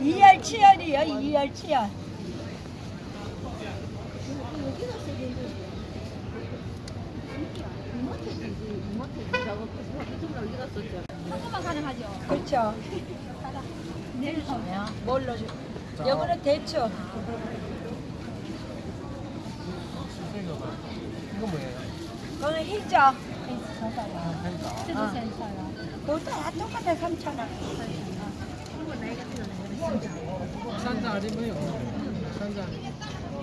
이알 치안이야, 이알 치안. 여기 갔어 그렇죠. 내일 뭘로 줘? 여기는 대추. 이거 뭐예요? 그거는 희죠. 아, 센서요. 그것도 다 똑같아, 3,000원. 산자 아니면요? 산자.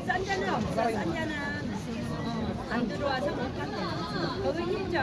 싼 자는 없어, 싼 자는 안 들어와서 못 간대. 거기 희죠.